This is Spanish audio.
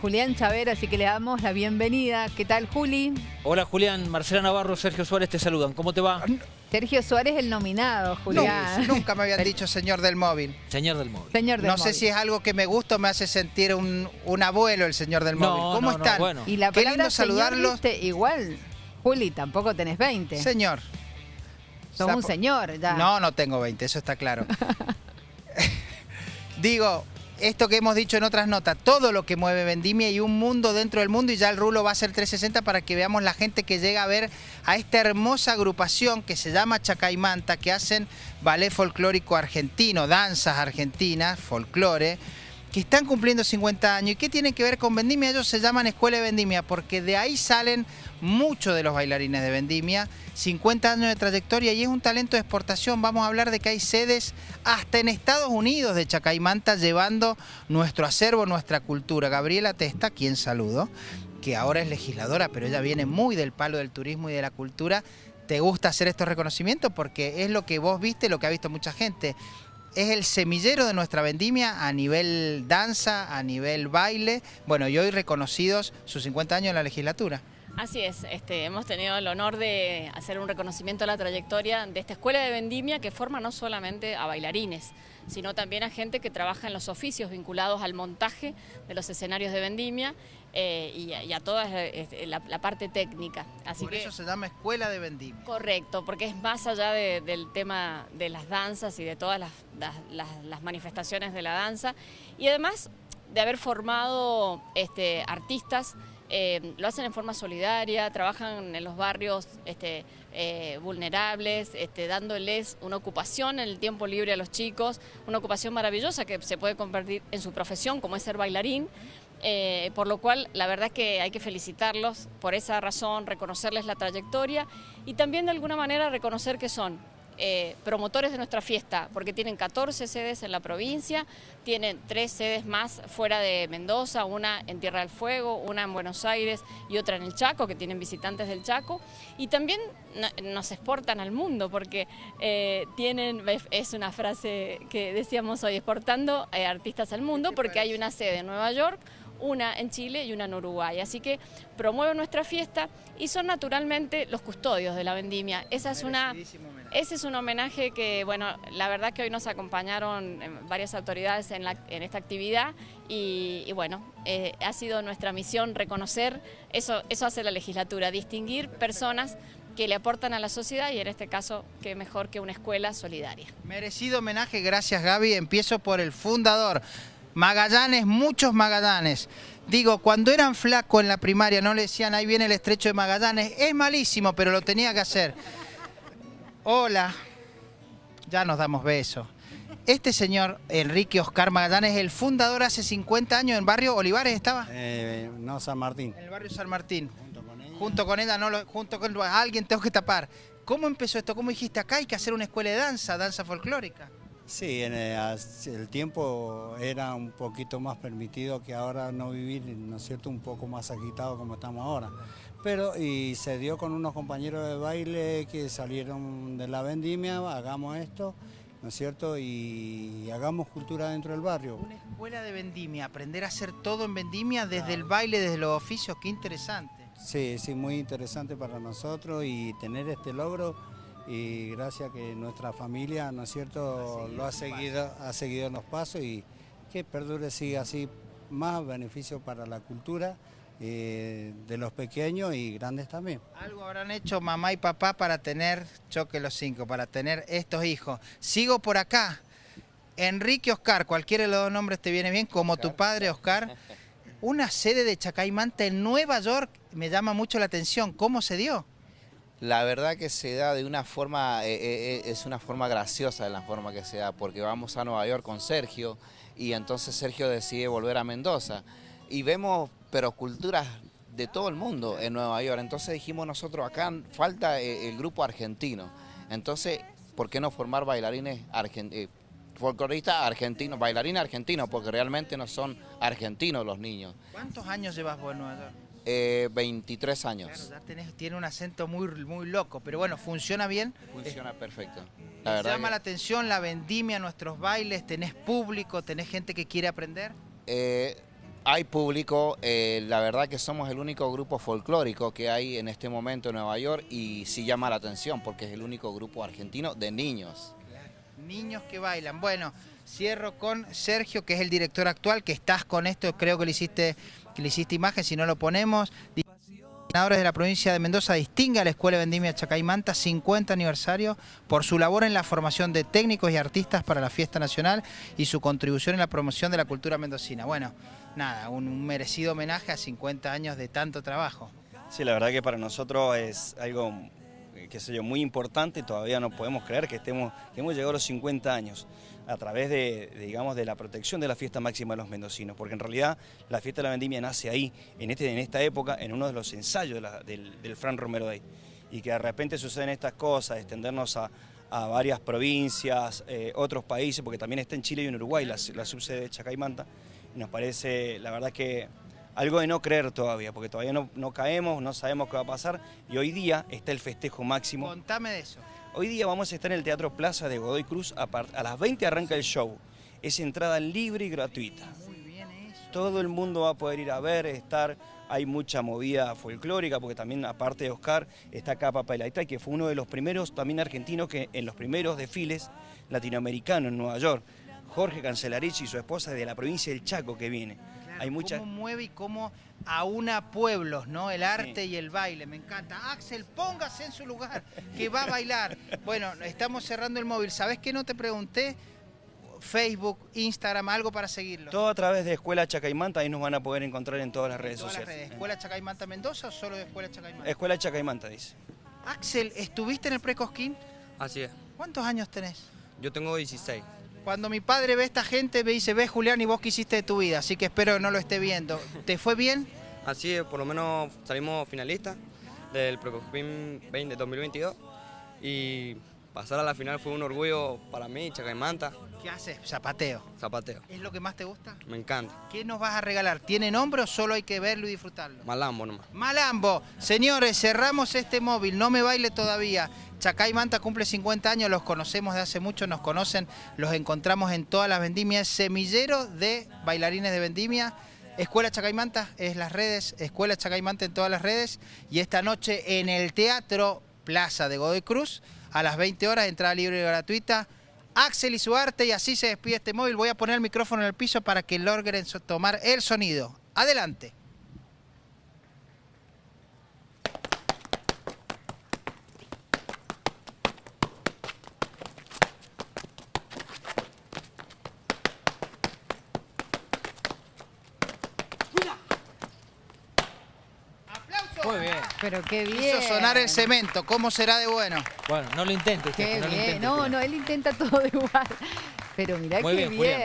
Julián Chaver, así que le damos la bienvenida. ¿Qué tal, Juli? Hola, Julián. Marcela Navarro, Sergio Suárez te saludan. ¿Cómo te va? Sergio Suárez, el nominado, Julián. Nunca, nunca me habían dicho señor del móvil. Señor del móvil. Señor del no móvil. sé si es algo que me gusta o me hace sentir un, un abuelo el señor del No, móvil. ¿Cómo no, no, están? bueno. Y la Qué palabra lindo señor, saludarlos. viste, igual, Juli, tampoco tenés 20. Señor. Sos un señor ya. No, no tengo 20, eso está claro. Digo, esto que hemos dicho en otras notas, todo lo que mueve Vendimia y un mundo dentro del mundo y ya el rulo va a ser 360 para que veamos la gente que llega a ver a esta hermosa agrupación que se llama Chacaimanta, que hacen ballet folclórico argentino, danzas argentinas, folclore, están cumpliendo 50 años. ¿Y qué tienen que ver con Vendimia? Ellos se llaman Escuela de Vendimia porque de ahí salen muchos de los bailarines de Vendimia, 50 años de trayectoria y es un talento de exportación. Vamos a hablar de que hay sedes hasta en Estados Unidos de Chacaimanta llevando nuestro acervo, nuestra cultura. Gabriela Testa, quien saludo, que ahora es legisladora, pero ella viene muy del palo del turismo y de la cultura. ¿Te gusta hacer estos reconocimientos? Porque es lo que vos viste, lo que ha visto mucha gente es el semillero de nuestra vendimia a nivel danza, a nivel baile, bueno, y hoy reconocidos sus 50 años en la legislatura. Así es, este, hemos tenido el honor de hacer un reconocimiento a la trayectoria de esta escuela de vendimia que forma no solamente a bailarines, sino también a gente que trabaja en los oficios vinculados al montaje de los escenarios de vendimia eh, y, a- y a toda eh, la, la parte técnica. Así Por que, eso se llama Escuela de Vendimia. Correcto, porque es más allá de- del tema de las danzas y de todas las, las- las- las manifestaciones de la danza. Y además de haber formado este, artistas, eh, lo hacen en forma solidaria, trabajan en los barrios este, eh, vulnerables, este, dándoles una ocupación en el tiempo libre a los chicos, una ocupación maravillosa que se puede convertir en su profesión, como es ser bailarín. Eh, por lo cual la verdad es que hay que felicitarlos por esa razón, reconocerles la trayectoria y también de alguna manera reconocer que son eh, promotores de nuestra fiesta, porque tienen 14 sedes en la provincia, tienen tres sedes más fuera de Mendoza, una en Tierra del Fuego, una en Buenos Aires y otra en el Chaco, que tienen visitantes del Chaco, y también no- nos exportan al mundo, porque eh, tienen, es una frase que decíamos hoy, exportando eh, artistas al mundo, porque hay una sede en Nueva York, una en Chile y una en Uruguay. Así que promueven nuestra fiesta y son naturalmente los custodios de la vendimia. Esa es una, ese es un homenaje que, bueno, la verdad que hoy nos acompañaron eh, varias autoridades en, la- en esta actividad y, y bueno, eh, ha sido nuestra misión reconocer, eso, eso hace la legislatura, distinguir personas que le aportan a la sociedad y en este caso, qué mejor que una escuela solidaria. Merecido homenaje, gracias Gaby. Empiezo por el fundador. Magallanes, muchos Magallanes. Digo, cuando eran flacos en la primaria no le decían ahí viene el estrecho de Magallanes. Es malísimo, pero lo tenía que hacer. Hola, ya nos damos besos. Este señor, Enrique Oscar Magallanes, es el fundador hace 50 años en barrio Olivares, ¿estaba? Eh, no, San Martín. En el barrio San Martín. Junto con ella. Junto con ella, no lo- junto con alguien tengo que tapar. ¿Cómo empezó esto? ¿Cómo dijiste acá hay que hacer una escuela de danza, danza folclórica? Sí, en el, as- el tiempo era un poquito más permitido que ahora no vivir, ¿no es cierto?, un poco más agitado como estamos ahora. Pero, y se dio con unos compañeros de baile que salieron de la vendimia, hagamos esto, ¿no es cierto?, y hagamos cultura dentro del barrio. Una escuela de vendimia, aprender a hacer todo en vendimia desde el baile, desde los oficios, qué interesante. Sí, sí, muy interesante para nosotros y tener este logro y gracias que nuestra familia, ¿no es cierto?, lo ha seguido, ha seguido en los pasos y que perdure siga así, más beneficio para la cultura eh, de los pequeños y grandes también. Algo habrán hecho mamá y papá para tener, choque los cinco, para tener estos hijos. Sigo por acá. Enrique Oscar, cualquiera de los dos nombres te viene bien, como tu padre Oscar. Una sede de Chacaimanta en Nueva York me llama mucho la atención. ¿Cómo se dio? La verdad que se da de una forma, eh, eh, eh, es una forma graciosa de la forma que se da, porque vamos a Nueva York con Sergio y entonces Sergio decide volver a Mendoza y vemos, pero culturas de todo el mundo en Nueva York, entonces dijimos nosotros acá falta el grupo argentino, entonces, ¿por qué no formar bailarines argentinos? folcloristas argentinos, bailarines argentinos, porque realmente no son argentinos los niños. ¿Cuántos años llevas vos en Nueva York? Eh, 23 años. Claro, ya tenés- tiene un acento muy, muy loco, pero bueno, funciona bien. Funciona perfecto. ¿Te La verdad llama que- la atención la vendimia, nuestros bailes? ¿Tenés público? ¿Tenés gente que quiere aprender? Eh, hay público, eh, la verdad que somos el único grupo folclórico que hay en este momento en Nueva York y sí llama la atención porque es el único grupo argentino de niños. Niños que bailan. Bueno, cierro con Sergio, que es el director actual, que estás con esto, creo que le hiciste, le hiciste imagen, si no lo ponemos. Senadores de la provincia de Mendoza distingue a la Escuela Vendimia Chacaimanta 50 aniversario por su labor en la formación de técnicos y artistas para la fiesta nacional y su contribución en la promoción de la cultura mendocina. Bueno, nada, un, merecido homenaje a 50 años de tanto trabajo. Sí, la verdad que para nosotros es algo, qué sé yo, muy importante, todavía no podemos creer que, estemos, que hemos llegado a los 50 años a través de, digamos, de la protección de la fiesta máxima de los mendocinos, porque en realidad la fiesta de la vendimia nace ahí, en, este, en esta época, en uno de los ensayos del, Fran Romero Day, y que de repente suceden estas cosas, extendernos a, varias provincias, eh, otros países, porque también está en Chile y en Uruguay la, la subsede de Chacaimanta, nos parece, la verdad que algo de no creer todavía, porque todavía no, no caemos, no sabemos qué va a pasar, y hoy día está el festejo máximo. Contame de eso. Hoy día vamos a estar en el Teatro Plaza de Godoy Cruz, a, a las 20 arranca el show, es entrada libre y gratuita. Muy bien eso. Todo el mundo va a poder ir a ver, estar, hay mucha movida folclórica, porque también aparte de Oscar está acá Papa Elaita, que fue uno de los primeros también argentinos que en los primeros desfiles latinoamericanos en Nueva York, Jorge Cancelarich y su esposa de la provincia del Chaco que viene. Hay mucha... cómo mueve y cómo aúna pueblos, ¿no? El arte y el baile, me encanta. Axel, póngase en su lugar, que va a bailar. Bueno, estamos cerrando el móvil. ¿Sabés qué no te pregunté? Facebook, Instagram, algo para seguirlo. Todo a través de Escuela Chacaimanta, ahí nos van a poder encontrar en todas las redes Todas las sociales. redes. ¿Escuela Chacaimanta Mendoza o solo de Escuela Chacaimanta? Escuela Chacaimanta, dice. Axel, ¿estuviste en el Precosquín? Así es. ¿Cuántos años tenés? Yo tengo 16. Cuando mi padre ve a esta gente, me dice, ve Julián y vos qué hiciste de tu vida, así que espero que no lo esté viendo. ¿Te fue bien? Así es, por lo menos salimos finalistas del Procopim 20 2022 y pasar a la final fue un orgullo para mí, Chacaimanta, ¿Qué haces? Zapateo. zapateo. ¿Es lo que más te gusta? Me encanta. ¿Qué nos vas a regalar? ¿Tiene nombre o solo hay que verlo y disfrutarlo? Malambo nomás. Malambo, señores, cerramos este móvil, no me baile todavía. Chacay Manta cumple 50 años, los conocemos de hace mucho, nos conocen, los encontramos en todas las vendimias, semillero de bailarines de vendimia. Escuela Chacaimanta es las redes, Escuela Chacaimanta en todas las redes. Y esta noche en el Teatro Plaza de Godoy Cruz, a las 20 horas, entrada libre y gratuita. Axel y su arte, y así se despide este móvil. Voy a poner el micrófono en el piso para que logren tomar el sonido. Adelante. Muy bien. Pero qué bien. Hizo sonar el cemento, ¿cómo será de bueno? Bueno, no lo intentes, Qué no lo bien. intentes. No, no, él intenta todo igual. Pero mirá Muy qué bien, bien.